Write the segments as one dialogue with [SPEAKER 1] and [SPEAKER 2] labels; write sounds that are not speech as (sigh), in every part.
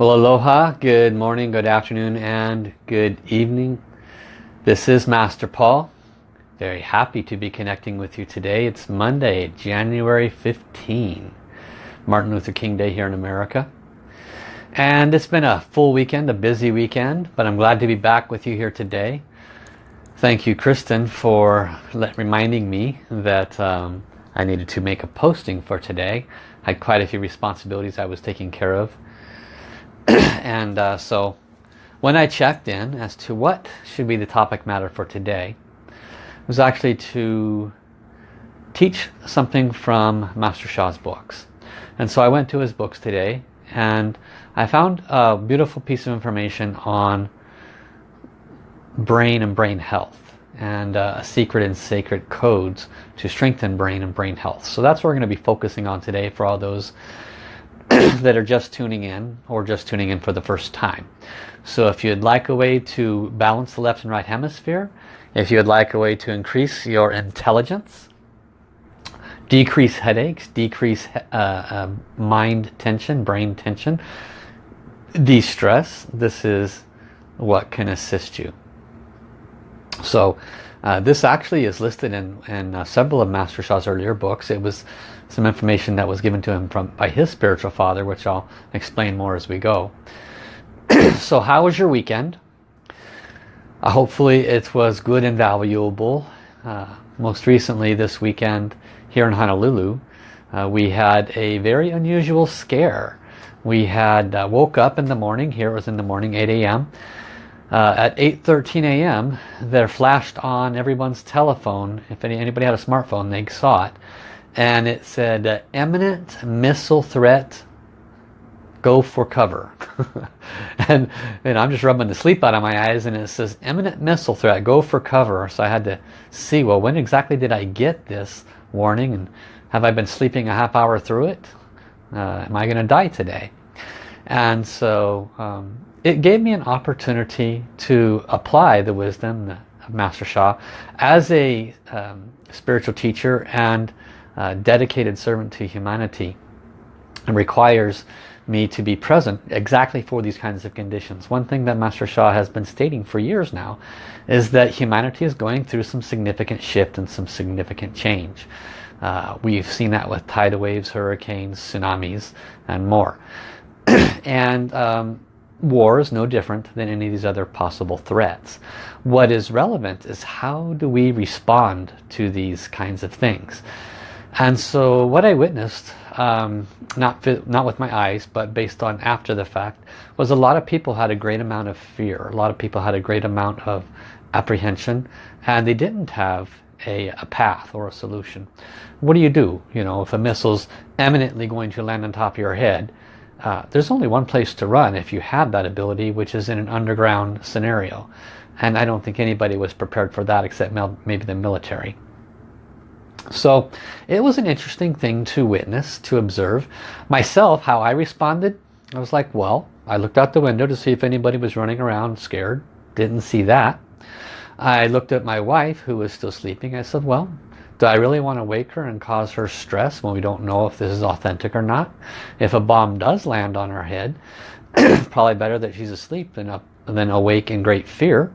[SPEAKER 1] Well, aloha, good morning, good afternoon, and good evening. This is Master Paul. Very happy to be connecting with you today. It's Monday, January 15, Martin Luther King Day here in America. And it's been a full weekend, a busy weekend, but I'm glad to be back with you here today. Thank you, Kristen, for reminding me that um, I needed to make a posting for today. I had quite a few responsibilities I was taking care of. (clears throat) and uh, so when I checked in as to what should be the topic matter for today was actually to teach something from Master Sha's books. And so I went to his books today and I found a beautiful piece of information on brain and brain health and uh, secret and sacred codes to strengthen brain and brain health. So that's what we're going to be focusing on today for all those (coughs) that are just tuning in or just tuning in for the first time. So if you'd like a way to balance the left and right hemisphere, if you'd like a way to increase your intelligence, decrease headaches, decrease uh, uh, mind tension, brain tension, de-stress, this is what can assist you. So uh, this actually is listed in, in uh, several of Master Sha's earlier books. It was some information that was given to him from by his spiritual father, which I'll explain more as we go. (clears throat) so how was your weekend? Uh, hopefully it was good and valuable. Uh, most recently this weekend here in Honolulu, uh, we had a very unusual scare. We had uh, woke up in the morning, here it was in the morning, 8 a.m. Uh, at 8.13 a.m. there flashed on everyone's telephone, if any, anybody had a smartphone they saw it, and it said uh, imminent missile threat go for cover. (laughs) And and I'm just rubbing the sleep out of my eyes and it says imminent missile threat go for cover. So I had to see well when exactly did I get this warning and have I been sleeping a half hour through it? Uh, am I gonna die today? And so um, it gave me an opportunity to apply the wisdom of Master Sha as a um, spiritual teacher and dedicated servant to humanity and requires me to be present exactly for these kinds of conditions. One thing that Master Sha has been stating for years now is that humanity is going through some significant shift and some significant change. Uh, we've seen that with tidal waves, hurricanes, tsunamis, and more. (clears throat) and um, war is no different than any of these other possible threats. What is relevant is how do we respond to these kinds of things. And so what I witnessed, um, not, not with my eyes, but based on after the fact, was a lot of people had a great amount of fear. A lot of people had a great amount of apprehension and they didn't have a, a path or a solution. What do you do? You know, if a missile's eminently going to land on top of your head, uh, there's only one place to run if you have that ability, which is in an underground scenario. And I don't think anybody was prepared for that except maybe the military. So it was an interesting thing to witness, to observe. Myself, how I responded, I was like, well, I looked out the window to see if anybody was running around scared. Didn't see that. I looked at my wife who was still sleeping. I said, well, do I really want to wake her and cause her stress when we don't know if this is authentic or not? If a bomb does land on her head, (clears throat) probably better that she's asleep than, up, than awake in great fear.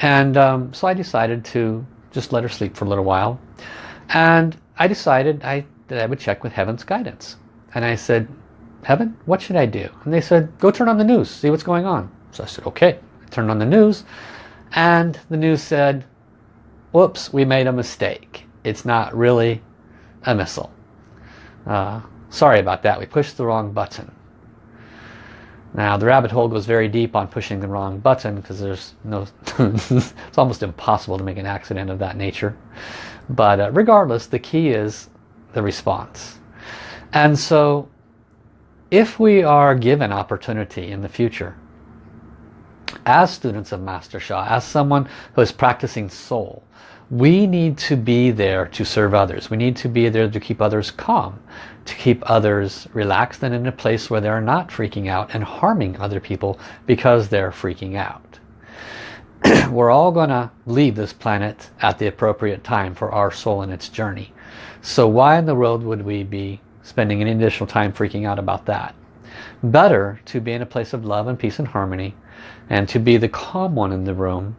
[SPEAKER 1] And um, so I decided to just let her sleep for a little while. And I decided I, that I would check with Heaven's guidance. And I said, Heaven, what should I do? And they said, go turn on the news, see what's going on. So I said, okay. I turned on the news and the news said, whoops, we made a mistake. It's not really a missile. Uh, sorry about that, we pushed the wrong button. Now the rabbit hole goes very deep on pushing the wrong button because there's no, (laughs) it's almost impossible to make an accident of that nature. But uh, regardless, the key is the response. And so if we are given opportunity in the future, as students of Master Sha, as someone who is practicing soul, we need to be there to serve others. We need to be there to keep others calm, to keep others relaxed and in a place where they're not freaking out and harming other people because they're freaking out. (clears throat) we're all going to leave this planet at the appropriate time for our soul and its journey. So why in the world would we be spending any additional time freaking out about that? better to be in a place of love and peace and harmony and to be the calm one in the room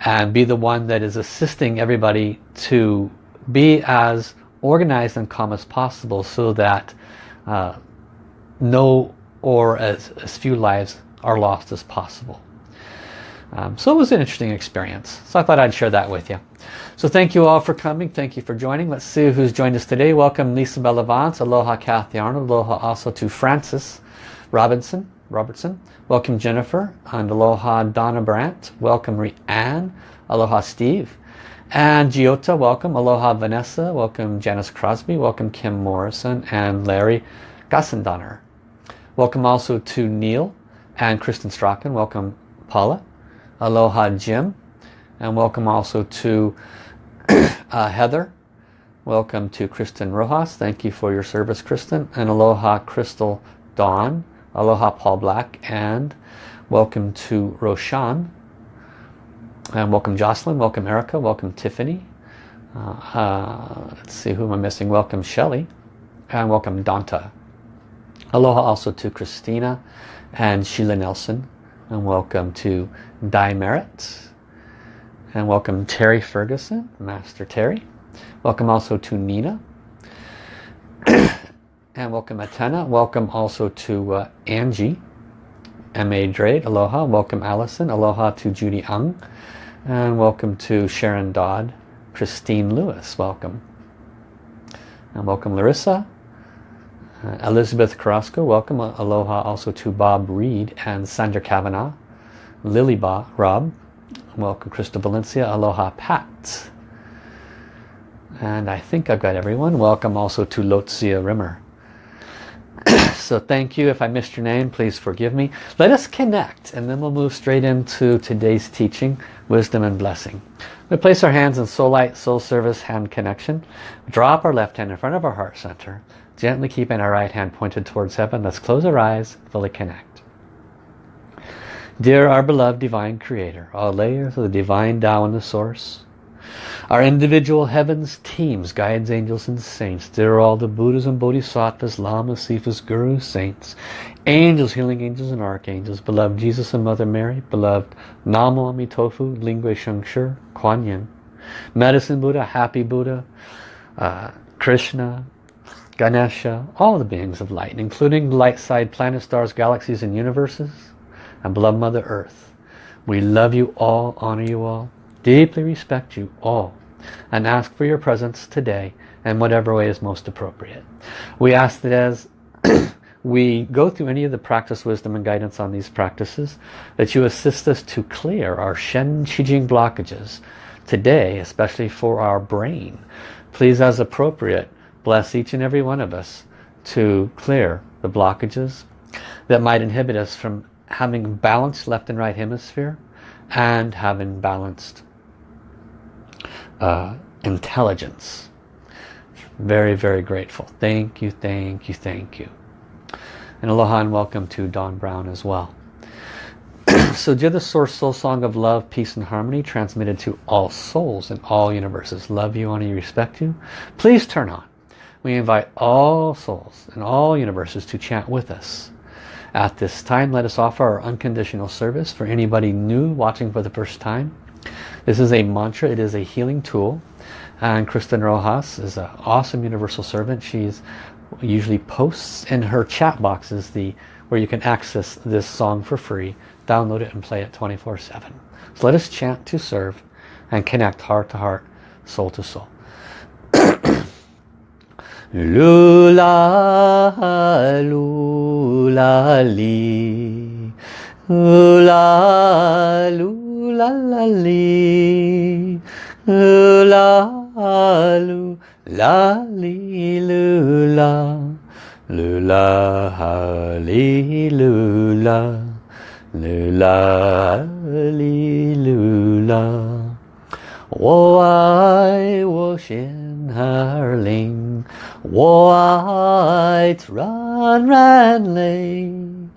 [SPEAKER 1] and be the one that is assisting everybody to be as organized and calm as possible so that uh, no or as, as few lives are lost as possible. Um, so it was an interesting experience. So I thought I'd share that with you. So thank you all for coming. Thank you for joining. Let's see who's joined us today. Welcome Lisa Bellavance. Aloha Kathy Arnold. Aloha also to Francis Robinson. Robertson. Welcome Jennifer. And aloha Donna Brandt. Welcome Rianne. Aloha Steve. And Giota, welcome. Aloha Vanessa. Welcome Janice Crosby. Welcome Kim Morrison and Larry Gassendoner. Welcome also to Neil and Kristen Strachan. Welcome Paula. Aloha Jim. And welcome also to (clears throat) uh, Heather. Welcome to Kristen Rojas. Thank you for your service, Kristen. And aloha Crystal Dawn. Aloha Paul Black. And welcome to Roshan. And welcome Jocelyn. Welcome Erica. Welcome Tiffany. Uh, uh, let's see who am I missing. Welcome Shelley. And welcome Danta. Aloha also to Christina and Sheila Nelson. And welcome to Di Merritt. And welcome Terry Ferguson, Master Terry. Welcome also to Nina. (clears throat) and welcome Atena. Welcome also to uh, Angie. M.A. Drade, aloha. Welcome Allison. Aloha to Judy Ung. And welcome to Sharon Dodd. Christine Lewis, welcome. And welcome Larissa. Uh, Elizabeth Carrasco, welcome. Aloha also to Bob Reed and Sandra Kavanaugh. Lily ba Rob, Welcome Crystal Valencia. Aloha Pat. And I think I've got everyone. Welcome also to Lotzia Rimmer. (coughs) so thank you. If I missed your name, please forgive me. Let us connect and then we'll move straight into today's teaching, Wisdom and Blessing. We place our hands in soul light, soul service, hand connection. Drop our left hand in front of our heart center. Gently keeping our right hand pointed towards heaven. Let's close our eyes, fully connect. Dear our beloved Divine Creator, all layers of the Divine Tao and the Source, our individual heavens, teams, guides, angels and saints, dear all the Buddhas and Bodhisattvas, Lamas, Sifas, Gurus, saints, angels, healing angels and archangels, beloved Jesus and Mother Mary, beloved Namo Amitofu, Lingui Shengshi, Kuan Yin, Medicine Buddha, Happy Buddha, uh, Krishna, Ganesha, all the beings of light, including light side planets, stars, galaxies and universes, and beloved Mother Earth. We love you all, honor you all, deeply respect you all, and ask for your presence today in whatever way is most appropriate. We ask that as (clears throat) we go through any of the practice wisdom and guidance on these practices, that you assist us to clear our Shen Qi Jing blockages today, especially for our brain. Please, as appropriate, bless each and every one of us to clear the blockages that might inhibit us from having balanced left and right hemisphere and having balanced uh, intelligence. Very, very grateful. Thank you, thank you, thank you. And aloha and welcome to Don Brown as well. (clears throat) so dear the Source Soul Song of Love, Peace and Harmony transmitted to all souls in all universes. Love you, honor you, respect you. Please turn on. We invite all souls in all universes to chant with us at this time, let us offer our unconditional service for anybody new watching for the first time. This is a mantra. It is a healing tool. And Kristen Rojas is an awesome universal servant. She's usually posts in her chat boxes the where you can access this song for free. Download it and play it 24-7. So let us chant to serve and connect heart to heart, soul to soul. (clears throat) 噜啦啦，噜啦哩，噜啦噜啦啦哩，噜啦噜啦哩噜啦，噜啦哩噜啦，噜啦哩噜啦，我爱我仙儿林。white run ran lane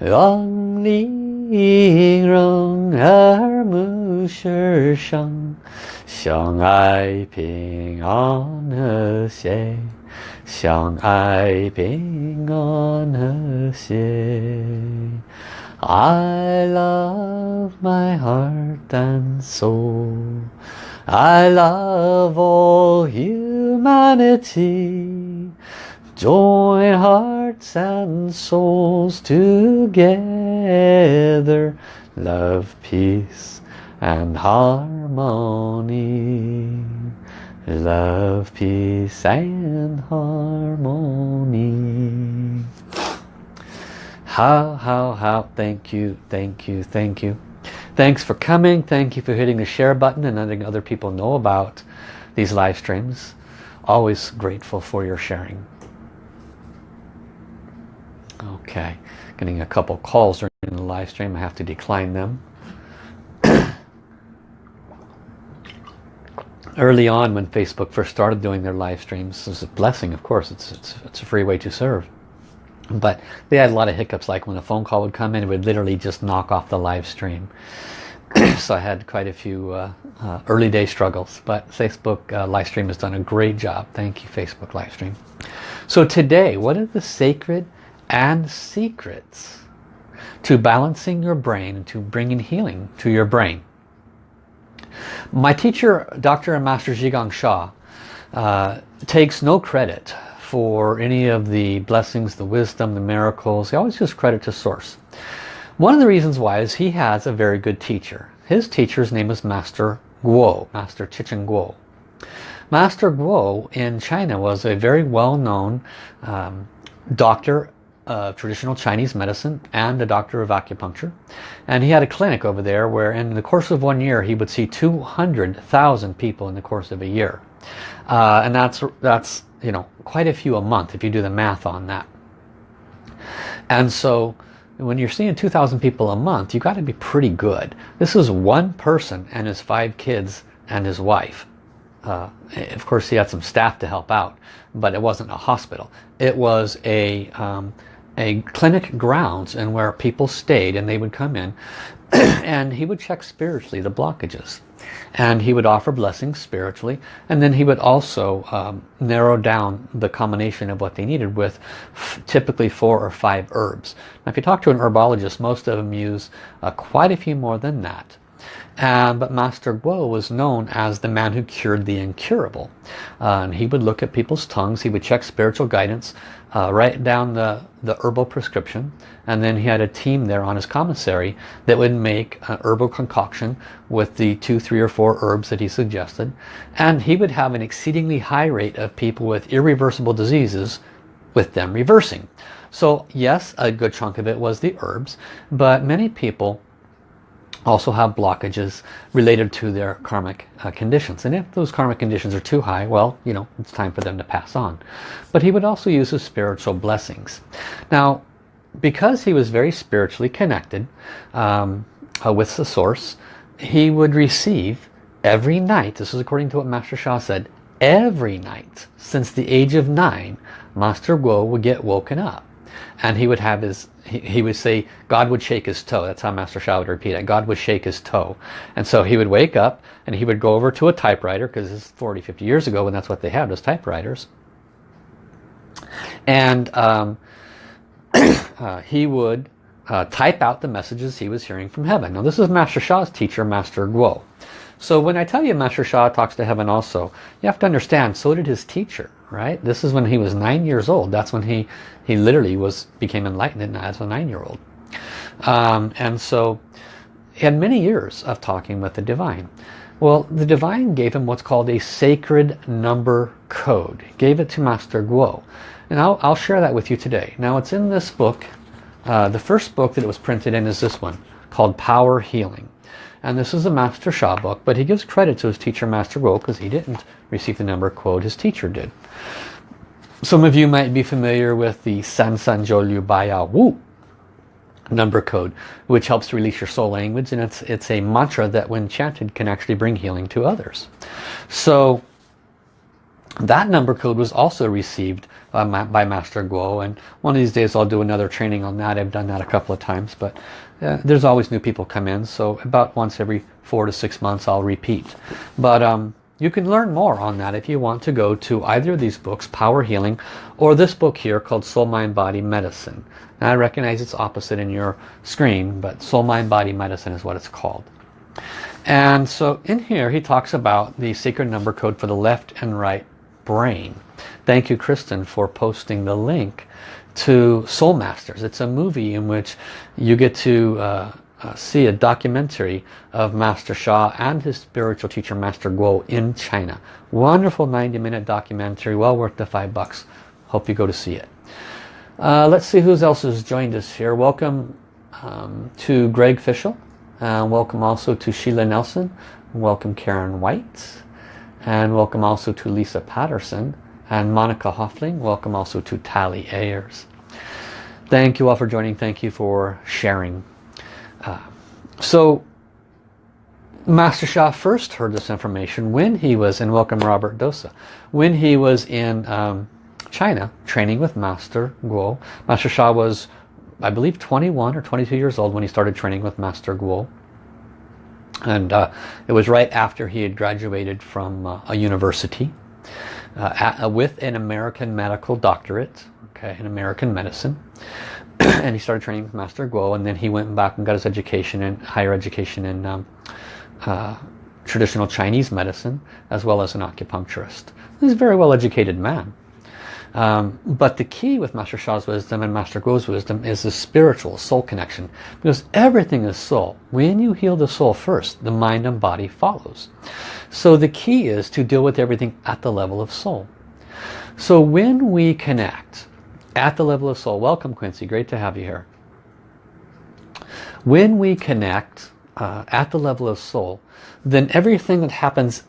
[SPEAKER 1] on ni rong er mu shi shang xiang ai ping on he xie xiang ai ping on he xie. I love my heart and soul. I love all humanity. Join hearts and souls together. Love, peace and harmony. Love, peace and harmony. How, how, how. Thank you, thank you, thank you. Thanks for coming. Thank you for hitting the share button and letting other people know about these live streams. Always grateful for your sharing. Okay, getting a couple calls during the live stream. I have to decline them. (coughs) Early on when Facebook first started doing their live streams, it was a blessing, of course. It's, it's, it's a free way to serve. But they had a lot of hiccups, like when a phone call would come in, it would literally just knock off the live stream. (coughs) so I had quite a few uh, uh, early day struggles. But Facebook uh, live stream has done a great job. Thank you, Facebook live stream. So today, what are the sacred and secrets to balancing your brain and to bringing healing to your brain? My teacher, Dr. and Master Zhi Gang Sha, uh, takes no credit for any of the blessings, the wisdom, the miracles. He always gives credit to Source. One of the reasons why is he has a very good teacher. His teacher's name is Master Guo, Master Zhi Chen Guo. Master Guo in China was a very well-known um, doctor of traditional Chinese medicine and a doctor of acupuncture. And he had a clinic over there where in the course of one year he would see 200,000 people in the course of a year. Uh, and that's, that's you know, quite a few a month if you do the math on that. And so when you're seeing 2,000 people a month, you got to be pretty good. This is one person and his five kids and his wife. Uh, of course, he had some staff to help out, but it wasn't a hospital. It was a, um, a clinic grounds and where people stayed and they would come in (clears throat) and he would check spiritually the blockages and he would offer blessings spiritually and then he would also um, narrow down the combination of what they needed with typically four or five herbs. Now if you talk to an herbologist most of them use uh, quite a few more than that. But Master Guo was known as the man who cured the incurable. Uh, and he would look at people's tongues, he would check spiritual guidance, uh, write down the, the herbal prescription, and then he had a team there on his commissary that would make an herbal concoction with the two, three or four herbs that he suggested. And he would have an exceedingly high rate of people with irreversible diseases with them reversing. So yes, a good chunk of it was the herbs, but many people also have blockages related to their karmic uh, conditions. And if those karmic conditions are too high, well, you know, it's time for them to pass on. But he would also use his spiritual blessings. Now, because he was very spiritually connected um, uh, with the source, he would receive every night, this is according to what Master Sha said, every night since the age of nine, Master Guo would get woken up and he would have his he, he, would say God would shake his toe. That's how Master Sha would repeat it. God would shake his toe. And so he would wake up and he would go over to a typewriter because it's 40 50 years ago when that's what they had was typewriters. And um, (clears throat) uh, he would uh, type out the messages he was hearing from heaven. Now this is Master Sha's teacher Master Guo. So when I tell you Master Sha talks to heaven also you have to understand so did his teacher right? This is when he was nine years old. That's when he he literally was became enlightened as a nine-year-old. Um, and so he had many years of talking with the divine. Well the divine gave him what's called a sacred number code gave it to Master Guo. And I'll, I'll share that with you today. Now it's in this book uh, the first book that it was printed in is this one called Power Healing. And this is a Master Sha book but he gives credit to his teacher Master Guo because he didn't receive the number code his teacher did. Some of you might be familiar with the San San Zhou Liu Baya Wu number code which helps release your soul language and it's it's a mantra that when chanted can actually bring healing to others. So that number code was also received uh, by Master Guo and one of these days I'll do another training on that. I've done that a couple of times but uh, there's always new people come in so about once every four to six months I'll repeat. But um, You can learn more on that if you want to go to either of these books, Power Healing, or this book here called Soul, Mind, Body, Medicine. Now I recognize it's opposite in your screen, but Soul, Mind, Body, Medicine is what it's called. And so in here he talks about the secret number code for the left and right brain. Thank you Kristen for posting the link to Soul Masters. It's a movie in which you get to uh, uh, see a documentary of Master Sha and his spiritual teacher Master Guo in China. Wonderful 90 minute documentary, well worth the five bucks. Hope you go to see it. Uh, let's see who else has joined us here. Welcome um, to Greg Fischel. Uh, welcome also to Sheila Nelson. Welcome Karen White. And welcome also to Lisa Patterson. And Monica Hoffling. Welcome also to Tally Ayers. Thank you all for joining. Thank you for sharing. Uh, so Master Sha first heard this information when he was, in welcome Robert Dosa, when he was in um, China training with Master Guo. Master Sha was, I believe, 21 or 22 years old when he started training with Master Guo. And uh, it was right after he had graduated from uh, a university uh, at, uh, with an American medical doctorate, okay, in American medicine. (coughs) and he started training with Master Guo and then he went back and got his education in higher education in um, uh, traditional Chinese medicine as well as an acupuncturist. He's a very well educated man. Um, but the key with Master Sha's wisdom and Master Guo's wisdom is the spiritual soul connection. Because everything is soul. When you heal the soul first, the mind and body follows. So the key is to deal with everything at the level of soul. So when we connect at the level of soul, welcome Quincy, great to have you here. When we connect uh, at the level of soul, then everything that happens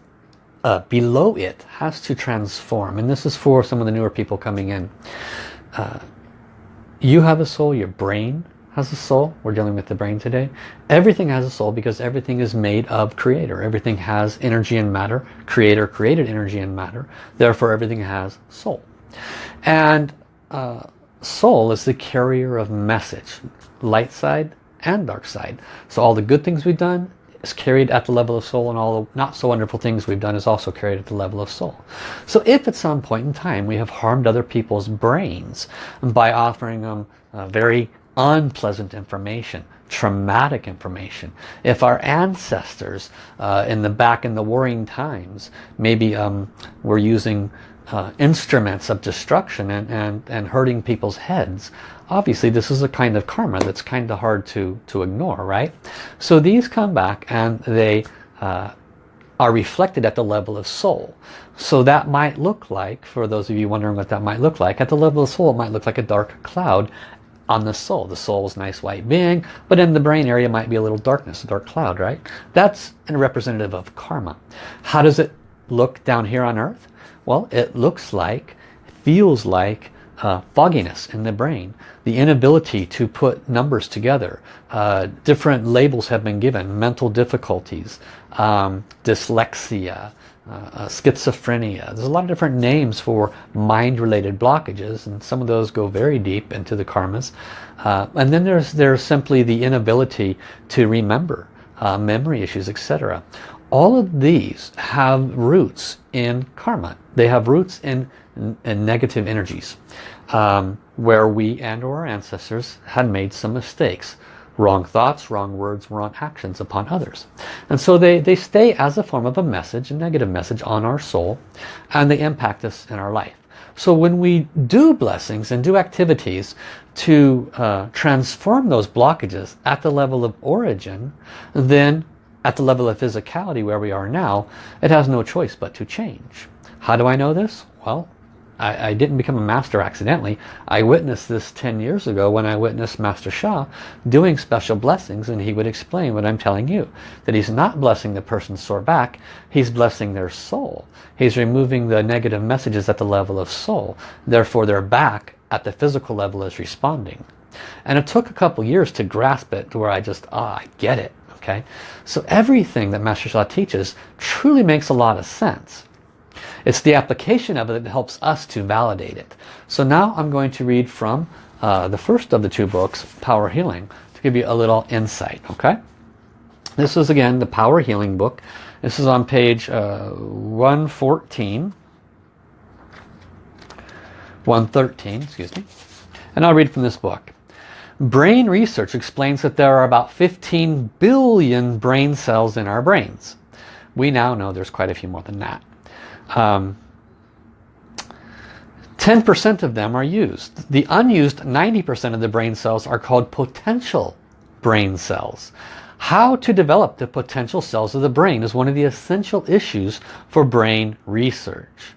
[SPEAKER 1] uh, below it has to transform. And this is for some of the newer people coming in. Uh, you have a soul, your brain has a soul. We're dealing with the brain today. Everything has a soul because everything is made of creator. Everything has energy and matter. Creator created energy and matter. Therefore everything has soul. And uh, soul is the carrier of message. Light side and dark side. So all the good things we've done is carried at the level of soul and all the not so wonderful things we've done is also carried at the level of soul. So if at some point in time we have harmed other people's brains by offering them uh, very unpleasant information, traumatic information, if our ancestors uh, in the back in the warring times maybe um, were using uh, instruments of destruction and, and, and hurting people's heads obviously this is a kind of karma that's kind of hard to to ignore right? So these come back and they uh, are reflected at the level of soul. So that might look like for those of you wondering what that might look like at the level of soul it might look like a dark cloud on the soul. The soul is nice white being but in the brain area might be a little darkness a dark cloud right? That's a representative of karma. How does it look down here on earth well it looks like feels like uh, fogginess in the brain, the inability to put numbers together. Uh, different labels have been given, mental difficulties, um, dyslexia, uh, uh, schizophrenia. There's a lot of different names for mind-related blockages and some of those go very deep into the karmas. Uh, and then there's, there's simply the inability to remember, uh, memory issues, etc. All of these have roots in karma. They have roots in, in negative energies um, where we and or our ancestors had made some mistakes. Wrong thoughts wrong words wrong actions upon others. And so they they stay as a form of a message a negative message on our soul and they impact us in our life. So when we do blessings and do activities to uh, transform those blockages at the level of origin then at the level of physicality where we are now it has no choice but to change how do I know this well I, I, didn't become a master accidentally. I witnessed this 10 years ago when I witnessed Master Sha doing special blessings and he would explain what I'm telling you. That he's not blessing the person's sore back, he's blessing their soul. He's removing the negative messages at the level of soul. Therefore their back at the physical level is responding. And it took a couple years to grasp it to where I just, ah, I get it. Okay, So everything that Master Sha teaches truly makes a lot of sense. It's the application of it that helps us to validate it. So now I'm going to read from uh, the first of the two books, Power Healing, to give you a little insight. Okay. This is again the Power Healing book. This is on page uh, 114. 113, excuse me. And I'll read from this book. Brain research explains that there are about 15 billion brain cells in our brains. We now know there's quite a few more than that. 10% um, of them are used. The unused 90% of the brain cells are called potential brain cells. How to develop the potential cells of the brain is one of the essential issues for brain research.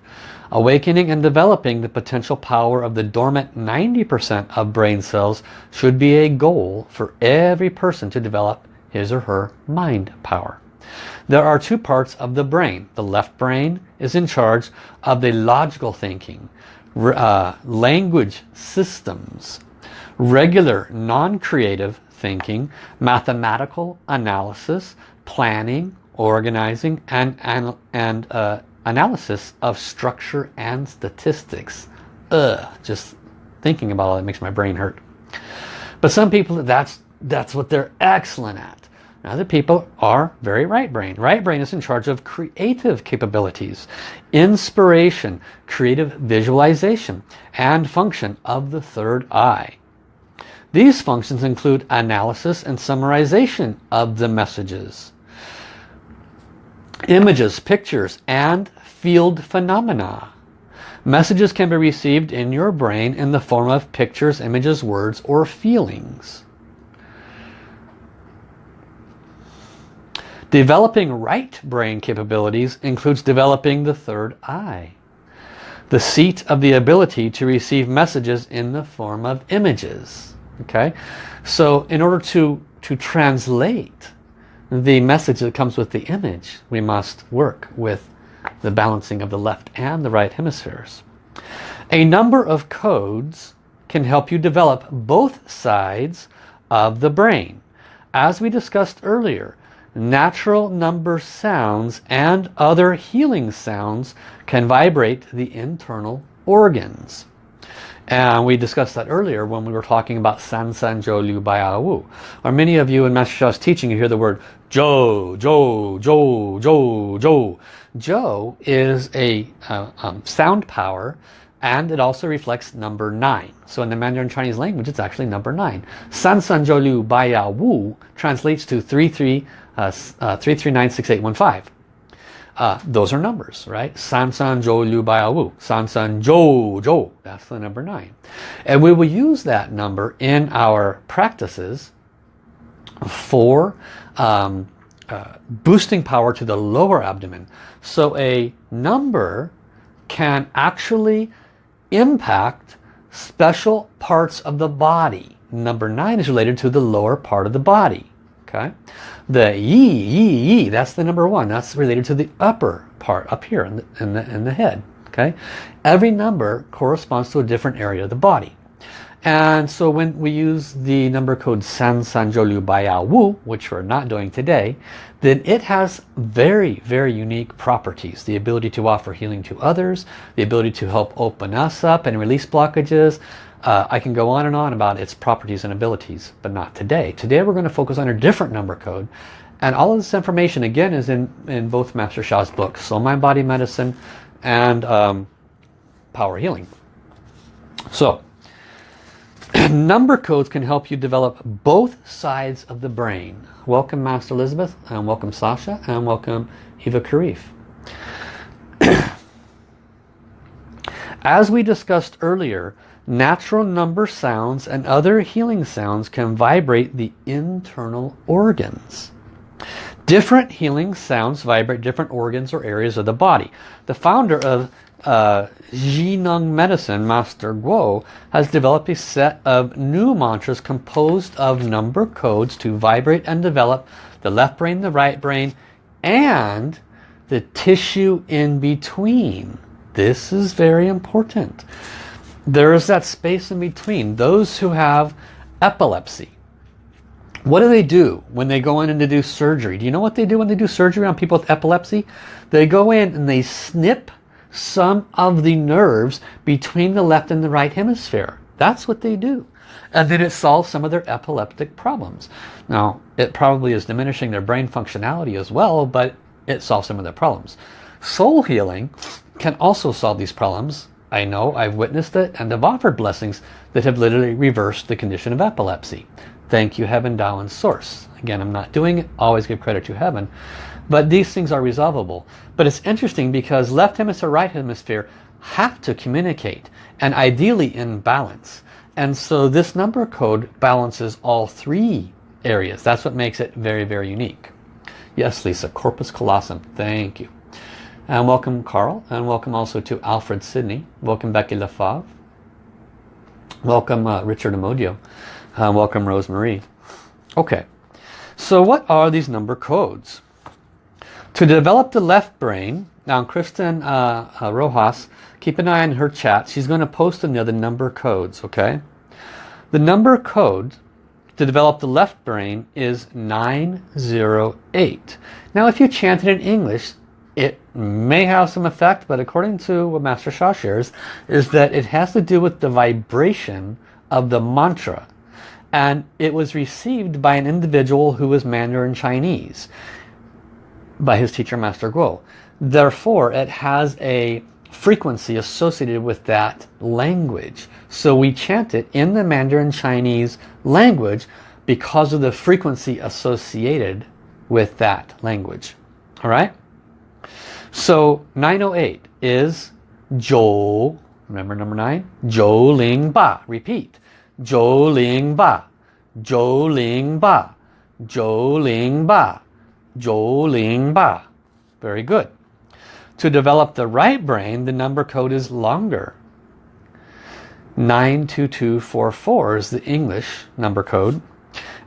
[SPEAKER 1] Awakening and developing the potential power of the dormant 90% of brain cells should be a goal for every person to develop his or her mind power. There are two parts of the brain. The left brain is in charge of the logical thinking, uh, language systems, regular non-creative thinking, mathematical analysis, planning, organizing, and, and, and uh, analysis of structure and statistics. Ugh, just thinking about it makes my brain hurt. But some people, that's, that's what they're excellent at. Other people are very right brain. Right brain is in charge of creative capabilities, inspiration, creative visualization, and function of the third eye. These functions include analysis and summarization of the messages images, pictures, and field phenomena. Messages can be received in your brain in the form of pictures, images, words, or feelings. Developing right brain capabilities includes developing the third eye. The seat of the ability to receive messages in the form of images. Okay, so in order to, to translate the message that comes with the image, we must work with the balancing of the left and the right hemispheres. A number of codes can help you develop both sides of the brain. As we discussed earlier, natural number sounds and other healing sounds can vibrate the internal organs. And we discussed that earlier when we were talking about San San Zhou Liu Baiya Wu. Or many of you in Master Sha's teaching, you hear the word Zhou, Zhou, Zhou, Zhou, Zhou. Zhou is a uh, um, sound power and it also reflects number 9. So in the Mandarin Chinese language, it's actually number 9. San San Zhou Liu Baiya Wu translates to 33, uh, uh, 3396815. Uh, those are numbers, right? San San Zhou Liu Baiya Wu. San San Zhou Zhou. That's the number 9. And we will use that number in our practices for um, uh, boosting power to the lower abdomen. So a number can actually impact special parts of the body. Number 9 is related to the lower part of the body. Okay, The yi, yi, yi, that's the number one. That's related to the upper part up here in the, in the, in the head. Okay, Every number corresponds to a different area of the body. And so when we use the number code San San Zhou Liu Baiya Wu, which we're not doing today, then it has very, very unique properties. The ability to offer healing to others, the ability to help open us up and release blockages. Uh, I can go on and on about its properties and abilities, but not today. Today we're going to focus on a different number code. And all of this information, again, is in, in both Master Sha's books, Soul Mind Body Medicine and um, Power Healing. So, (clears throat) number codes can help you develop both sides of the brain. Welcome Master Elizabeth and welcome Sasha and welcome Eva Karif. (clears throat) As we discussed earlier, natural number sounds and other healing sounds can vibrate the internal organs. Different healing sounds vibrate different organs or areas of the body. The founder of uh, Medicine, Master Guo, has developed a set of new mantras composed of number codes to vibrate and develop the left brain, the right brain, and the tissue in between. This is very important. There is that space in between. Those who have epilepsy, what do they do when they go in and they do surgery? Do you know what they do when they do surgery on people with epilepsy? They go in and they snip some of the nerves between the left and the right hemisphere. That's what they do. and then it solves some of their epileptic problems. Now, it probably is diminishing their brain functionality as well, but it solves some of their problems. Soul healing can also solve these problems. I know, I've witnessed it, and have offered blessings that have literally reversed the condition of epilepsy. Thank you, Heaven, Tao, and Source. Again, I'm not doing it. Always give credit to Heaven. But these things are resolvable. But it's interesting because left hemisphere, right hemisphere have to communicate and ideally in balance. And so this number code balances all three areas. That's what makes it very, very unique. Yes, Lisa, Corpus Callosum. Thank you. And welcome, Carl. And welcome also to Alfred Sydney. Welcome, Becky Lefave. Welcome, uh, Richard Amodio. Uh, welcome, Rosemarie. Okay, so what are these number codes? To develop the left brain, now Kristen uh, uh, Rojas, keep an eye on her chat. She's going to post another number codes, okay? The number code to develop the left brain is 908. Now if you chant it in English, it may have some effect, but according to what Master Sha shares, is that it has to do with the vibration of the mantra. And it was received by an individual who was Mandarin Chinese by his teacher Master Guo. Therefore, it has a frequency associated with that language. So we chant it in the Mandarin Chinese language because of the frequency associated with that language. All right? So 908 is Zhou, remember number 9? Zhou Ling Ba, repeat. Zhou Ling Ba, Zhou Ling Ba, Zhou Ling Ba. Zhou Ling Ba. Very good. To develop the right brain, the number code is longer. 92244 is the English number code.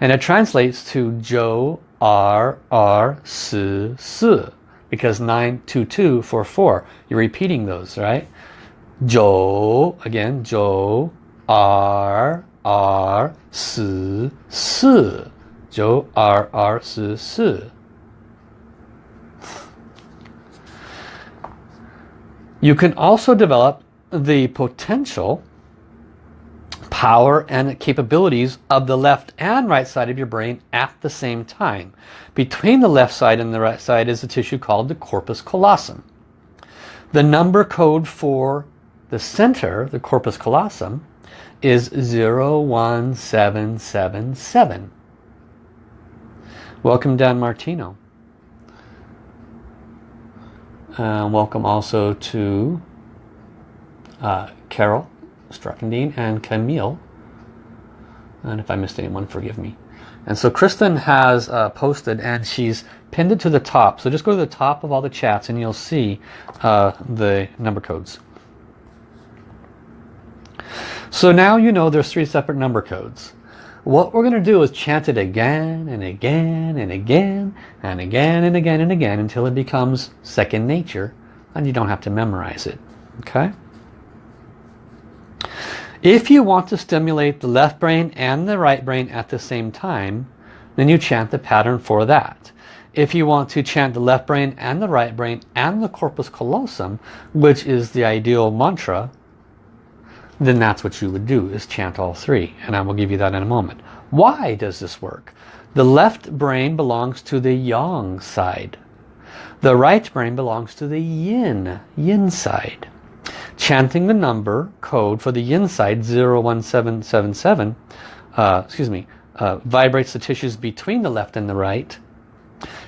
[SPEAKER 1] And it translates to Zhou R R Si Si. Because 92244. You're repeating those, right? Zhou, again, Zhou R R Si Si. Zhou R R. You can also develop the potential power and capabilities of the left and right side of your brain at the same time. Between the left side and the right side is a tissue called the corpus callosum. The number code for the center, the corpus callosum, is 01777. Welcome Dan Martino. Uh, welcome also to uh, Carol Struckendine and Camille. And if I missed anyone, forgive me. And so Kristen has uh, posted and she's pinned it to the top. So just go to the top of all the chats and you'll see uh, the number codes. So now you know there's three separate number codes. What we're going to do is chant it again and again and again and again and again and again until it becomes second nature and you don't have to memorize it. Okay? If you want to stimulate the left brain and the right brain at the same time, then you chant the pattern for that. If you want to chant the left brain and the right brain and the corpus callosum, which is the ideal mantra, then that's what you would do is chant all three. And I will give you that in a moment. Why does this work? The left brain belongs to the yang side. The right brain belongs to the yin yin side chanting the number code for the yin side 01777 uh, excuse me uh, vibrates the tissues between the left and the right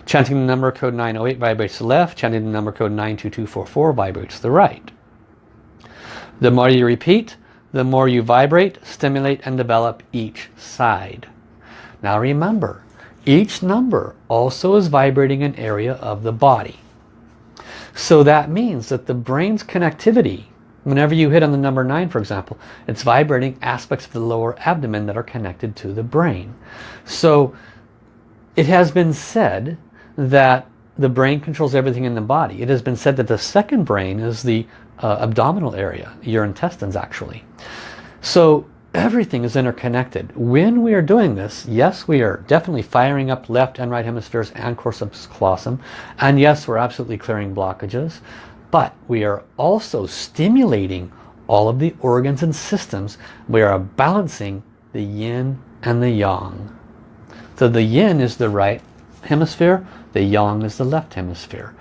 [SPEAKER 1] chanting the number code 908 vibrates the left chanting the number code 92244 vibrates the right the more you repeat, the more you vibrate, stimulate and develop each side. Now remember, each number also is vibrating an area of the body. So that means that the brain's connectivity, whenever you hit on the number 9 for example, it's vibrating aspects of the lower abdomen that are connected to the brain. So it has been said that the brain controls everything in the body. It has been said that the second brain is the uh, abdominal area, your intestines actually. So everything is interconnected. When we are doing this, yes, we are definitely firing up left and right hemispheres and corpus callosum. And yes, we're absolutely clearing blockages. But we are also stimulating all of the organs and systems. We are balancing the yin and the yang. So the yin is the right hemisphere, the yang is the left hemisphere.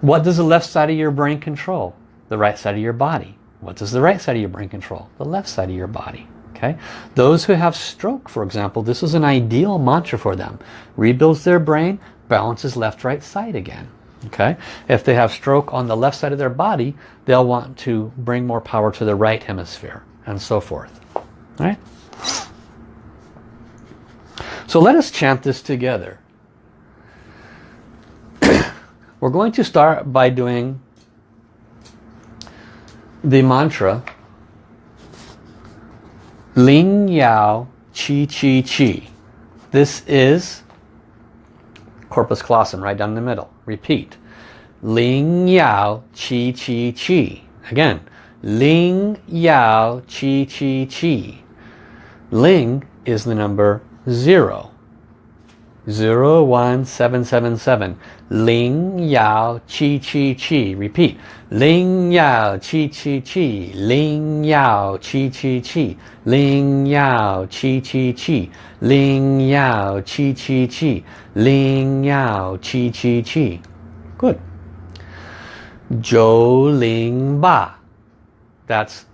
[SPEAKER 1] What does the left side of your brain control? The right side of your body. What does the right side of your brain control? The left side of your body. Okay, Those who have stroke, for example, this is an ideal mantra for them. Rebuilds their brain, balances left-right side again. Okay, If they have stroke on the left side of their body, they'll want to bring more power to the right hemisphere and so forth. All right? So let us chant this together. (coughs) We're going to start by doing the mantra Ling Yao Qi Qi Qi. This is corpus callosum right down in the middle. Repeat. Ling Yao Qi Qi Qi. Again. Ling Yao Qi Qi Qi. Ling is the number 0. 01777. Ling Yao Qi Qi Qi. Repeat. Ling Yao Qi Qi Qi. Ling Yao Qi Qi Qi. Ling Yao Qi Qi Qi. Ling Yao Qi Qi Qi. Ling Yao Qi Qi Qi. Good. Zhou Ling Ba. That's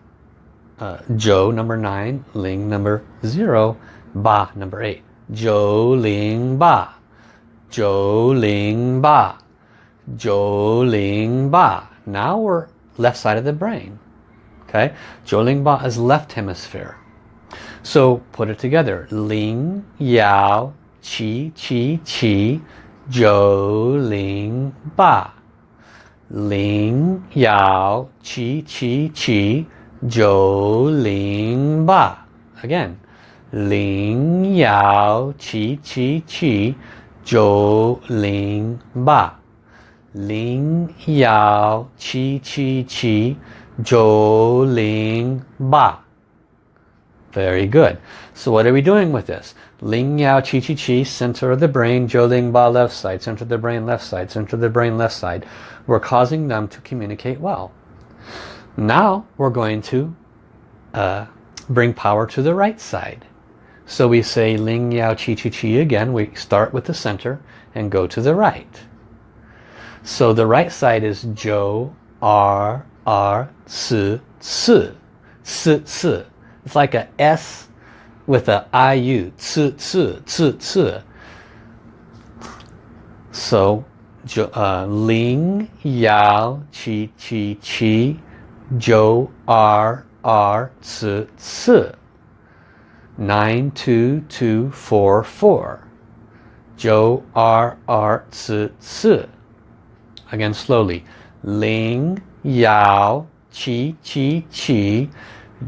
[SPEAKER 1] uh, Zhou number 9, Ling number 0, Ba number 8. Zhou Ling Ba. Zhou Ling Ba. Zhou Ling Ba. Now we're left side of the brain. Okay, Zhou Ling Ba is left hemisphere. So put it together. Ling Yao Qi Qi Qi Zhou Ling Ba. Ling Yao Qi Qi Qi Zhou Ling Ba. Again. Ling Yao Qi Qi Qi Zhou Ling Ba. Ling Yao Qi Qi Qi Zhou Ling Ba. Very good. So what are we doing with this? Ling Yao Qi Qi Qi, center of the brain, Zhou Ling Ba left side, center of the brain left side, center of the brain left side. We're causing them to communicate well. Now we're going to uh, bring power to the right side. So we say Ling Yao Qi Qi Qi again. We start with the center and go to the right. So the right side is Zhou, R, R, Ci, Ci, Ci, Ci. It's like a S with a IU, Ci, Ci, Ci, Ci. So uh, Ling Yao Qi Qi Qi Zhou R R Ci Ci 92244 Zhou R R Ci Ci again slowly. Ling Yao Qi Qi Qi.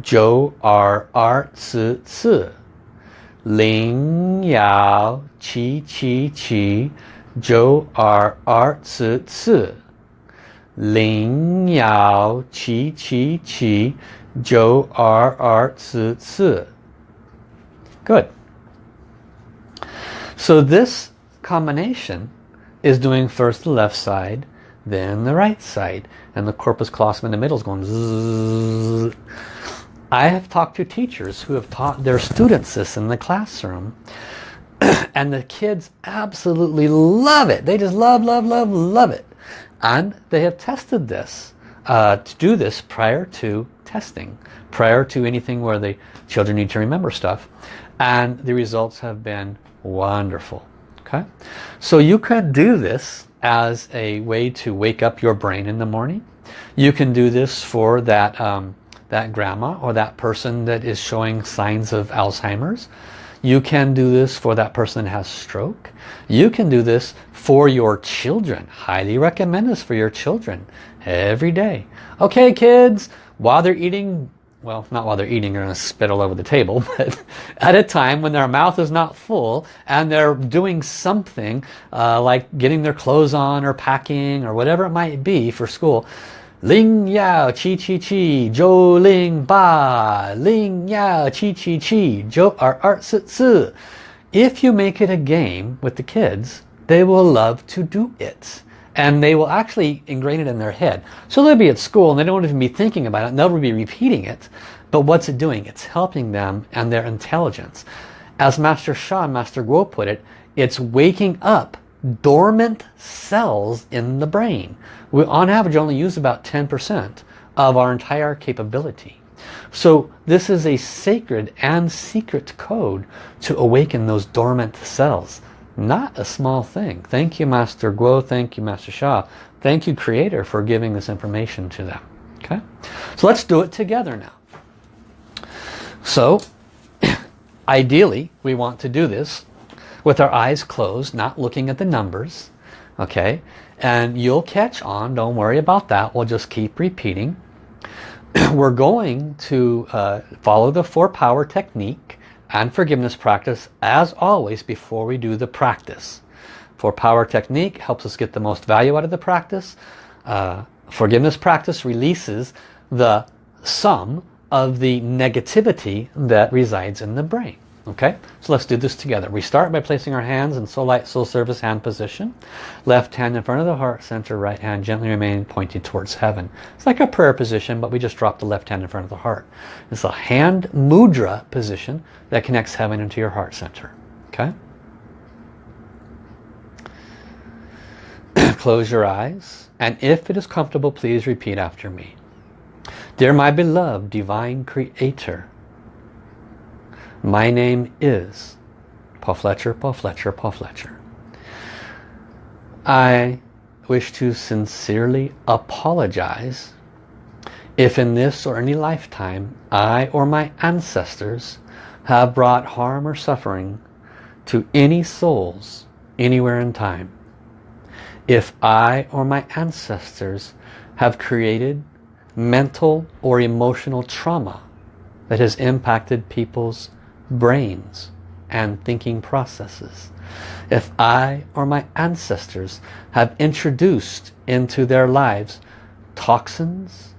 [SPEAKER 1] Zhou R R Ci Ci Ling Yao Qi Qi Qi. Zhou R R Ci Ci Ling Yao Qi Qi Qi. Zhou R R Ci Ci Good. So this combination is doing first the left side, then the right side. And the corpus callosum in the middle is going zzz. I have talked to teachers who have taught their students this in the classroom. (clears throat) and the kids absolutely love it. They just love, love, love, love it. And they have tested this uh, to do this prior to testing, prior to anything where the children need to remember stuff and the results have been wonderful. Okay? So you can do this as a way to wake up your brain in the morning. You can do this for that um, that grandma or that person that is showing signs of Alzheimer's. You can do this for that person that has stroke. You can do this for your children. Highly recommend this for your children every day. Okay kids while they're eating well, not while they're eating, they're going to spit all over the table, (laughs) but at a time when their mouth is not full and they're doing something uh, like getting their clothes on or packing or whatever it might be for school, Ling Yao Qi Qi Qi Zhou Ling Ba. Ling Yao Qi Qi Qi Zhou Er Er Si Si If you make it a game with the kids, they will love to do it and they will actually ingrain it in their head. So they'll be at school and they don't even be thinking about it and they'll be repeating it. But what's it doing? It's helping them and their intelligence. As Master Sha and Master Guo put it, it's waking up dormant cells in the brain. We on average only use about 10% of our entire capability. So this is a sacred and secret code to awaken those dormant cells. Not a small thing. Thank you Master Guo, thank you Master Sha, thank you Creator for giving this information to them. Okay, So let's do it together now. So (clears throat) ideally we want to do this with our eyes closed, not looking at the numbers. Okay, and you'll catch on, don't worry about that, we'll just keep repeating. (clears throat) We're going to uh, follow the four power technique and forgiveness practice as always before we do the practice. Four power technique helps us get the most value out of the practice. Uh, forgiveness practice releases the some of the negativity that resides in the brain. Okay, so let's do this together. We start by placing our hands in soul light, soul service hand position. Left hand in front of the heart center, right hand gently remain pointed towards heaven. It's like a prayer position, but we just drop the left hand in front of the heart. It's a hand mudra position that connects heaven into your heart center. Okay? (clears throat) Close your eyes, and if it is comfortable, please repeat after me. Dear my beloved Divine Creator, my name is Paul Fletcher, Paul Fletcher, Paul Fletcher. I wish to sincerely apologize if in this or any lifetime I or my ancestors have brought harm or suffering to any souls anywhere in time. If I or my ancestors have created mental or emotional trauma that has impacted people's brains and thinking processes. If I or my ancestors have introduced into their lives toxins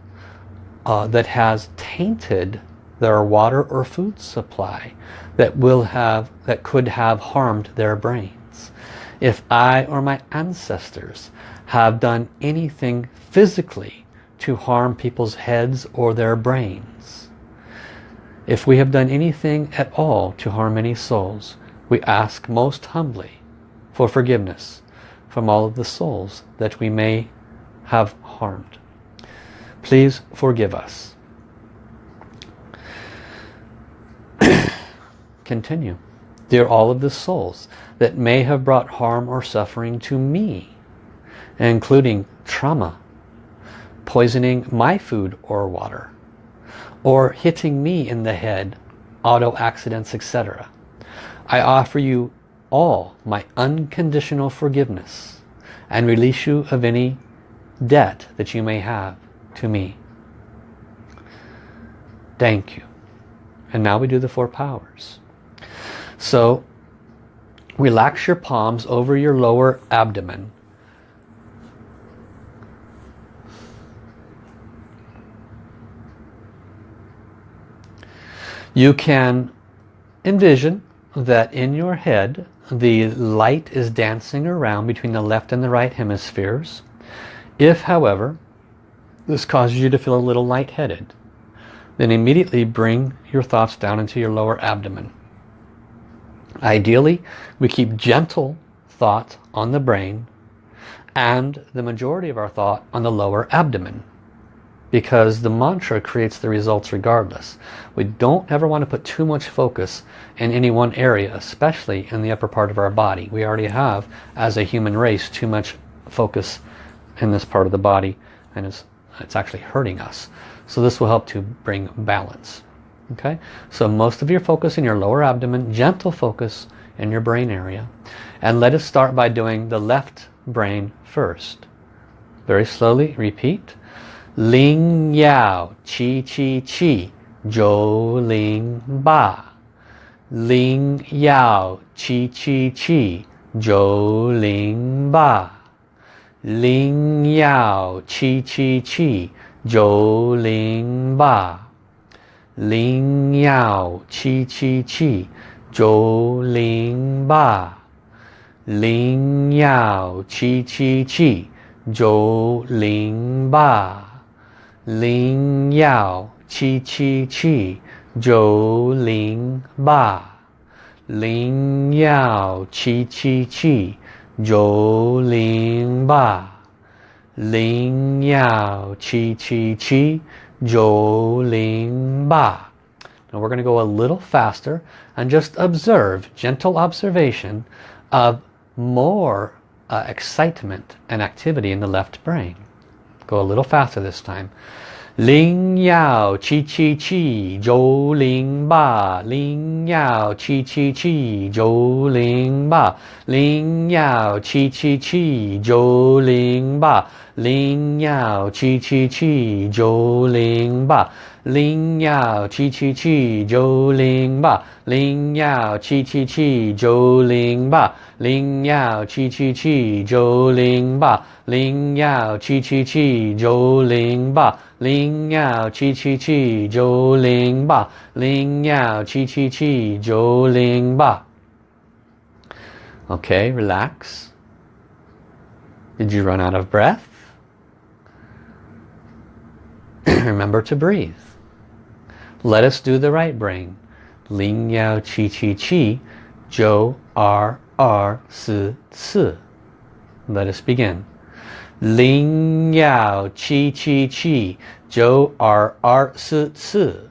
[SPEAKER 1] uh, that has tainted their water or food supply that will have that could have harmed their brains. If I or my ancestors have done anything physically to harm people's heads or their brains if we have done anything at all to harm any souls, we ask most humbly for forgiveness from all of the souls that we may have harmed. Please forgive us. (clears throat) Continue. Dear all of the souls that may have brought harm or suffering to me, including trauma, poisoning my food or water, or hitting me in the head, auto accidents, etc. I offer you all my unconditional forgiveness and release you of any debt that you may have to me. Thank you. And now we do the four powers. So relax your palms over your lower abdomen You can envision that in your head the light is dancing around between the left and the right hemispheres. If, however, this causes you to feel a little lightheaded, then immediately bring your thoughts down into your lower abdomen. Ideally, we keep gentle thought on the brain and the majority of our thought on the lower abdomen because the mantra creates the results regardless. We don't ever want to put too much focus in any one area, especially in the upper part of our body. We already have, as a human race, too much focus in this part of the body and it's, it's actually hurting us. So this will help to bring balance. Okay, so most of your focus in your lower abdomen, gentle focus in your brain area. And let us start by doing the left brain first. Very slowly, repeat. 零幺七七七九零八零幺七七七九零八零幺七七七九零八零幺七七七九零八零幺七七七九零八 Ling Yao Chi Chi Chi Jo Ling Ba. Ling Yao Chi Chi Chi Jo Ling Ba. Ling Yao Chi Chi Chi Jo Ling Ba. Now we're going to go a little faster and just observe, gentle observation of more uh, excitement and activity in the left brain. Go a little faster this time. Ling Yao Chi Chi Chi Zhou Ling Ba. Ling Yao Chi Chi Chi Zhou Ling Ba. Ling Yao Chi Chi Chi Zhou Ling Ba. Ling Yao Chi Chi Chi Zhou Ling Ba. Ling Yao Chi Chi Chi Zhou Ling Ba. Ling Yao Chi Chi Chi Zhou Ling Ba. Ling Chi Chi Chi Ling Ba Ling Chi Chi Chi Ling Ba Ling Chi Chi Chi Ling Ba Okay, relax. Did you run out of breath? Remember to breathe. Let us do the right brain. Ling Yao Chi Chi Chi Zhou R 二四四。Let us begin. 零幺七七七九二二四四，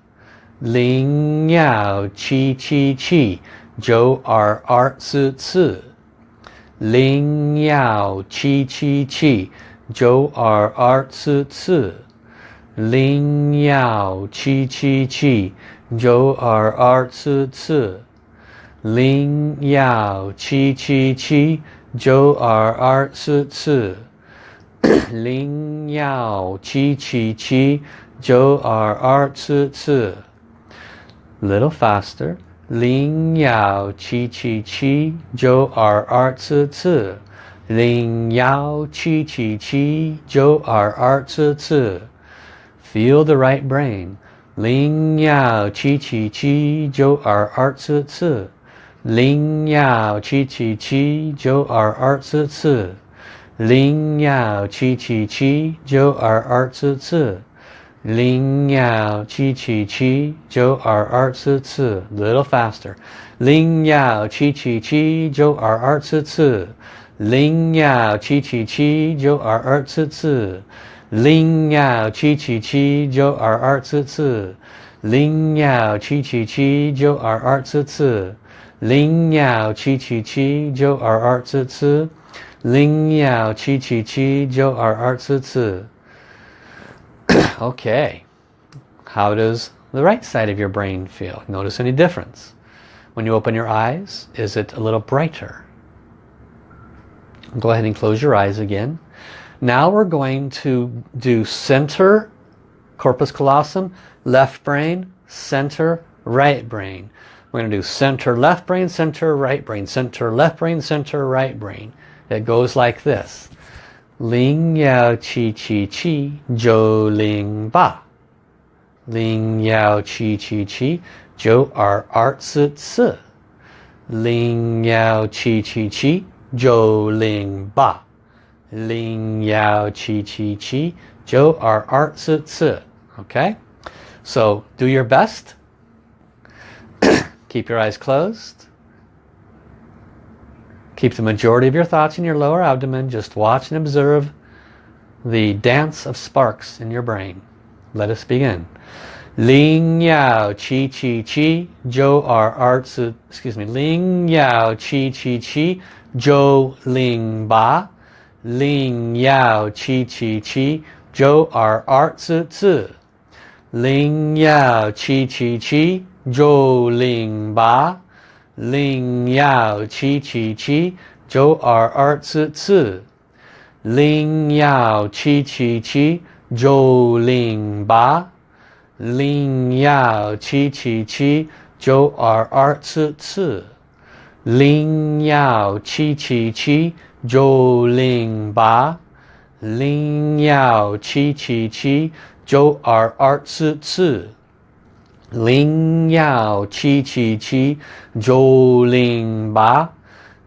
[SPEAKER 1] 零幺七七七九二二四四，零幺七七七九二二四四，零幺七七七九二二四四， Ling Yao Chi Chi Chi Jo R R Su Tsu Ling Yao Chi Chi Chi Jo R R Tsu Tsu Little faster Ling Yao Chi Chi Chi Jo R R Tsu Tsu Ling Yao Chi Chi Chi Jo R R Tsu Tsu Feel the right brain Ling Yao Chi Chi Chi Jo R R Tsu Tsu Ling Yao Chi Chi Chi Jo Er Er Tzu Tzu. Ling Yao Chi Chi Chi Jo Er Er Tzu Tzu. Ling Yao Chi Chi Chi Jo Er Er Tzu Tzu. Little faster. Ling Yao Chi Chi Chi Jo Er Er Tzu Tzu. Ling Yao Chi Chi Chi Jo Er Er Tzu Tzu. Ling Yao Chi Chi Chi Jo Er Er Tzu Tzu. Ling Yao Chi Chi Chi Jo Er Er Tzu Tzu. Ling Yao Chi Chi Chi Jo R R Tzu Ling Yao Chi Chi Chi Jo R R Tzu okay. How does the right side of your brain feel? Notice any difference? When you open your eyes, is it a little brighter? Go ahead and close your eyes again. Now we're going to do center, corpus callosum, left brain, center, right brain. We're going to do center left brain, center right brain, center left brain, center right brain. It goes like this. Ling Yao Chi Chi Chi Zhou Ling Ba. Ling Yao Chi Chi Chi Zhou R R Tzu Tzu. Ling Yao Chi Chi Chi Zhou Ling Ba. Ling Yao Chi Chi Chi Zhou R R Tzu Tzu. Okay? So do your best. Keep your eyes closed. Keep the majority of your thoughts in your lower abdomen. Just watch and observe the dance of sparks in your brain. Let us begin. Ling Yao Chi Chi Chi Jo R Er Zi excuse me Ling Yao Chi Chi Chi Jo Ling Ba Ling Yao Chi Chi Chi Jo R Er Zi Zi Ling Yao Chi Chi Qi 九零八零幺七七七九二二四四，零幺七七七九零八，零幺七七七九二二四四，零幺七七七九零八，零幺七七七九二二四四。Ling Yao Chi Chi Chi Zhou Ling Ba.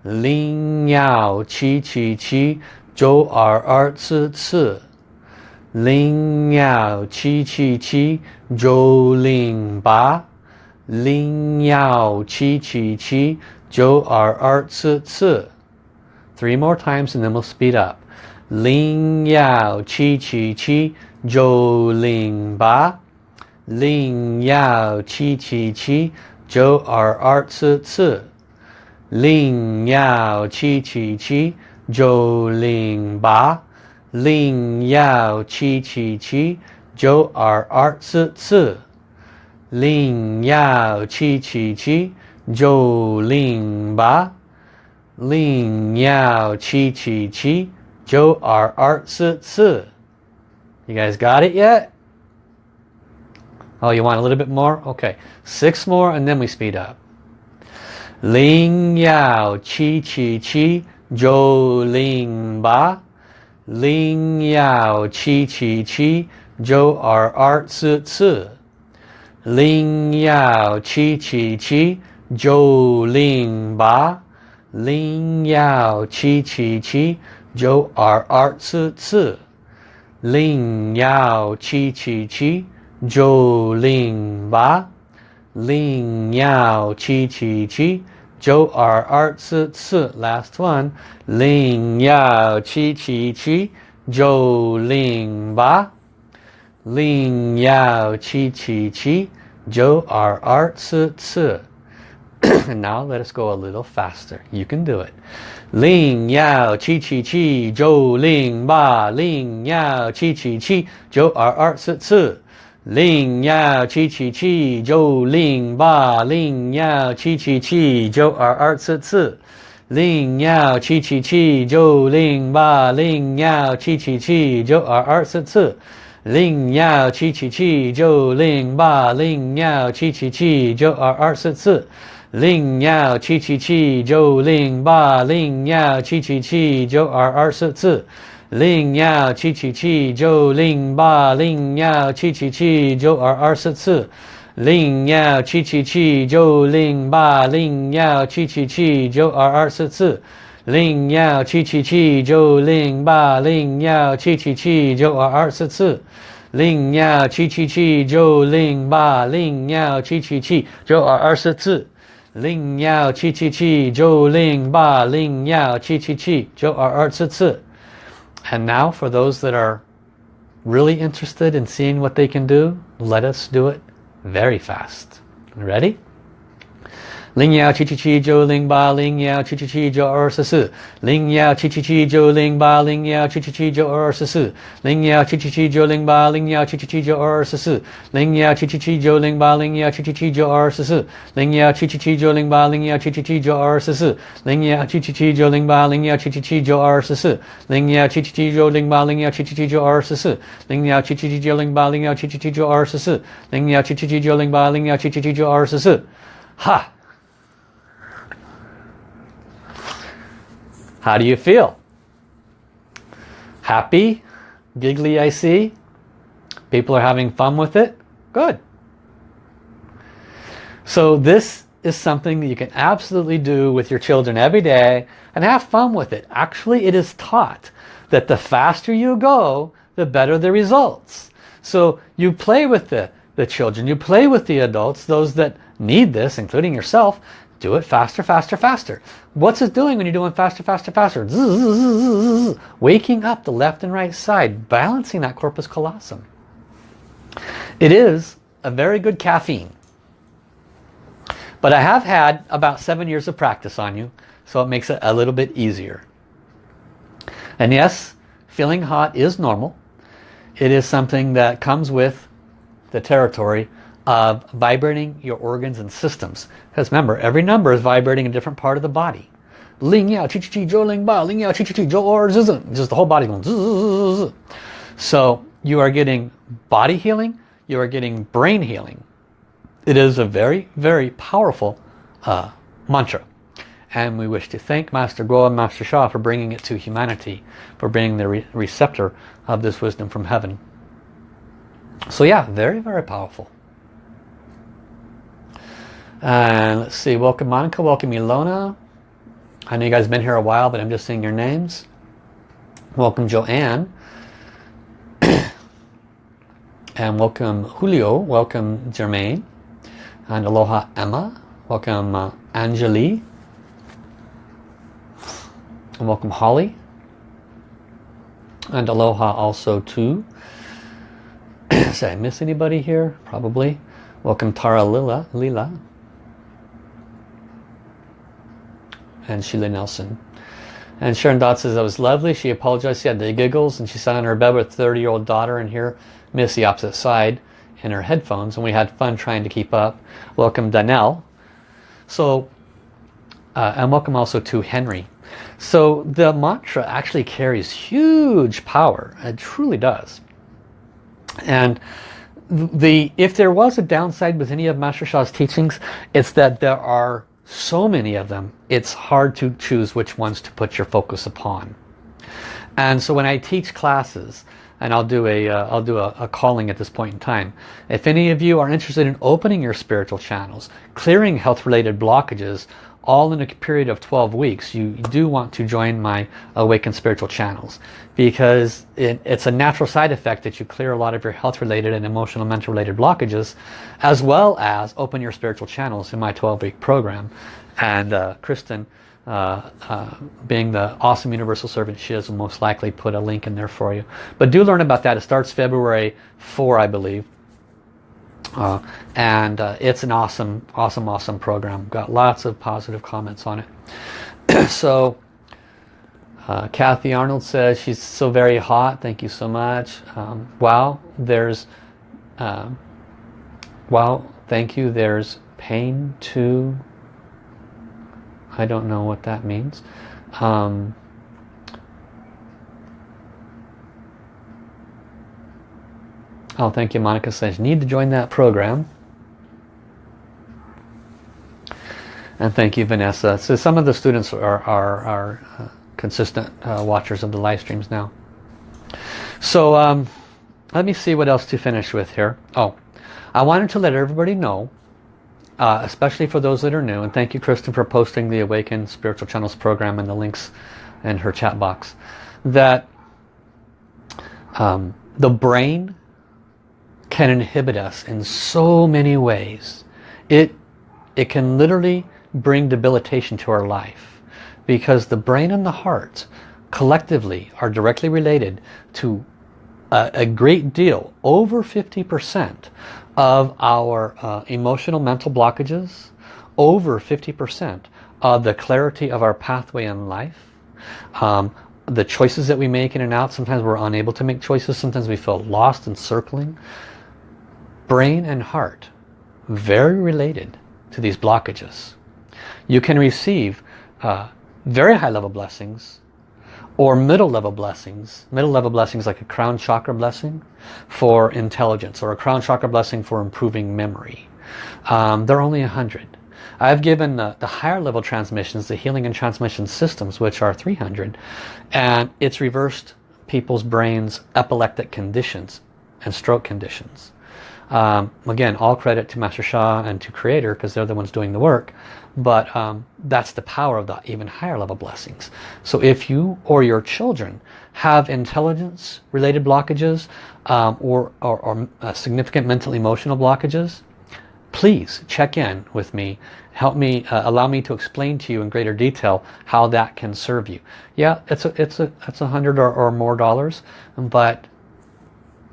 [SPEAKER 1] Ling Yao Chi Chi Chi Zhou R R Ci Ci Ling Yao Chi Chi Chi Zhou Ling Ba. Ling Yao Chi Chi Chi Zhou R R Ci Ci Three more times and then we'll speed up. Ling Yao Chi Chi Chi Zhou Ling Ba. Ling Yao Qi Qi Qi Zhou Er Er Ci Ci Ling Yao Qi Qi Qi Zhou Ling Ba. Ling Yao Qi Qi Qi Zhou Er Er Ci Ci Ling Yao Qi Qi Qi Zhou Ling Ba. Ling Yao Qi Qi Qi Zhou Er Er Ci Ci You guys got it yet? Oh, you want a little bit more? Okay. Six more and then we speed up. Ling Yao Chi Chi Chi Jo Ling Ba Ling Yao Chi Chi Chi Jo R R Tzu Tzu Ling Yao Chi Chi Chi Jo Ling Ba Ling Yao Chi Chi Chi Jo R R Tzu Tzu Ling Yao Chi Chi Chi Zhou Ling Ba, Ling Yao Chi Chi Chi, Zhou R last one, Ling Yao Chi Chi Chi, Zhou Ling Ba, Ling Yao Chi Chi Chi, Zhou R (clears throat) now let us go a little faster. You can do it. Ling Yao Chi Chi Chi, Zhou Ling Ba, Ling Yao Chi Chi Chi, Zhou R 零幺七七七九零八零幺七七七九二二四四。零幺七七七九零八零幺七七七九二二四四。零幺七七七九零八零幺七七七九二二四四。零幺七七七九零八零幺七七七九二二四四。零幺七七七九零八零幺七七七九二二四四，零幺七七七九零八零幺七七七九二二四四，零幺七七七九零八零幺七七七九二二四四，零幺七七七九零八零幺七七七九二二四四，零幺七七七九零八零幺七七七九二二四四。And now for those that are really interested in seeing what they can do, let us do it very fast. Ready? 零幺七七七九零八零幺七七七九二四四零幺七七七九零八零幺七七七九二四四零幺七七七九零八零幺七七七九二四四零幺七七七九零八零幺七七七九二四四零幺七七七九零八零幺七七七九二四四零幺七七七九零八零幺七七七九二四四零幺七七七九零八零幺七七七九二四四零幺七七七九零八零幺七七七九二四四零幺七七七九零八零幺七七七九二四四。哈！How do you feel? Happy? Giggly I see? People are having fun with it? Good. So this is something that you can absolutely do with your children every day and have fun with it. Actually, it is taught that the faster you go, the better the results. So you play with the, the children, you play with the adults, those that need this, including yourself, do it faster, faster, faster. What's it doing when you're doing faster, faster, faster? Zzz, waking up the left and right side, balancing that corpus callosum. It is a very good caffeine. But I have had about seven years of practice on you, so it makes it a little bit easier. And yes, feeling hot is normal. It is something that comes with the territory of vibrating your organs and systems. Because remember, every number is vibrating a different part of the body. Ling yao chi chi chi zhou ling ba ling yao chi chi chi zhou or zizhen. Just the whole body going zzz. So you are getting body healing, you are getting brain healing. It is a very, very powerful uh, mantra. And we wish to thank Master Guo and Master Sha for bringing it to humanity, for being the re receptor of this wisdom from heaven. So yeah, very, very powerful. And let's see, welcome Monica, welcome Ilona. I know you guys have been here a while, but I'm just seeing your names. Welcome Joanne. (coughs) And welcome Julio, welcome Jermaine. And aloha Emma, welcome uh, Anjali. And welcome Holly. And aloha also to, (coughs) did I miss anybody here? Probably. Welcome Tara Lila. Lila. And Sheila Nelson. And Sharon Dot says, that was lovely. She apologized. She had the giggles and she sat on her bed with a 30-year-old daughter and here, miss the opposite side in her headphones. And we had fun trying to keep up. Welcome Danelle. So, uh, and welcome also to Henry. So the mantra actually carries huge power. It truly does. And the if there was a downside with any of Master Sha's teachings, it's that there are so many of them, it's hard to choose which ones to put your focus upon. And so when I teach classes, and I'll do a will uh, do a, a, calling at this point in time. If any of you are interested in opening your spiritual channels, clearing health related blockages, all in a period of 12 weeks, you do want to join my Awakened Spiritual channels because it, it's a natural side effect that you clear a lot of your health related and emotional mental related blockages as well as open your spiritual channels in my 12 week program. And uh, Kristen, uh, uh, being the awesome universal servant she is, will most likely put a link in there for you. But do learn about that. It starts February 4, I believe. Uh, and uh, it's an awesome, awesome, awesome program. Got lots of positive comments on it. (clears throat) so, uh, Kathy Arnold says she's so very hot. Thank you so much. Um, wow, there's, um, wow, thank you. There's pain to, I don't know what that means. Um, Oh, thank you. Monica says, need to join that program. And thank you, Vanessa. So some of the students are, are, are uh, consistent uh, watchers of the live streams now. So um, let me see what else to finish with here. Oh, I wanted to let everybody know, uh, especially for those that are new, and thank you, Kristen, for posting the Awaken Spiritual Channels program and the links in her chat box, that um, the brain can inhibit us in so many ways. It, it can literally bring debilitation to our life because the brain and the heart collectively are directly related to a, a great deal, over 50% of our uh, emotional mental blockages, over 50% of the clarity of our pathway in life, um, the choices that we make in and out, sometimes we're unable to make choices, sometimes we feel lost and circling brain and heart very related to these blockages. You can receive uh, very high level blessings or middle level blessings. Middle level blessings like a crown chakra blessing for intelligence or a crown chakra blessing for improving memory. Um, they're only a hundred. I've given the, the, higher level transmissions, the healing and transmission systems, which are 300, and it's reversed people's brains epileptic conditions and stroke conditions. Um, again, all credit to Master Sha and to Creator because they're the ones doing the work. But um, that's the power of the even higher level blessings. So if you or your children have intelligence related blockages um, or, or, or uh, significant mental emotional blockages, please check in with me. Help me, uh, allow me to explain to you in greater detail how that can serve you. Yeah, it's a, it's a, it's a hundred or, or more dollars, but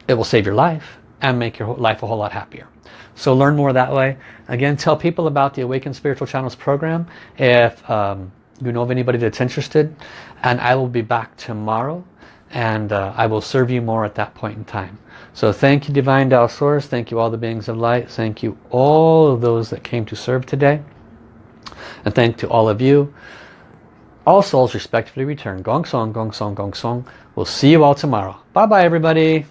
[SPEAKER 1] it will save your life and make your life a whole lot happier. So learn more that way. Again, tell people about the Awakened Spiritual Channels program if um, you know of anybody that's interested. And I will be back tomorrow and uh, I will serve you more at that point in time. So thank you Divine Tao Source. Thank you all the beings of light. Thank you all of those that came to serve today. And thank to all of you. All souls respectfully return. Gong Song, Gong Song, Gong Song. We'll see you all tomorrow. Bye bye everybody.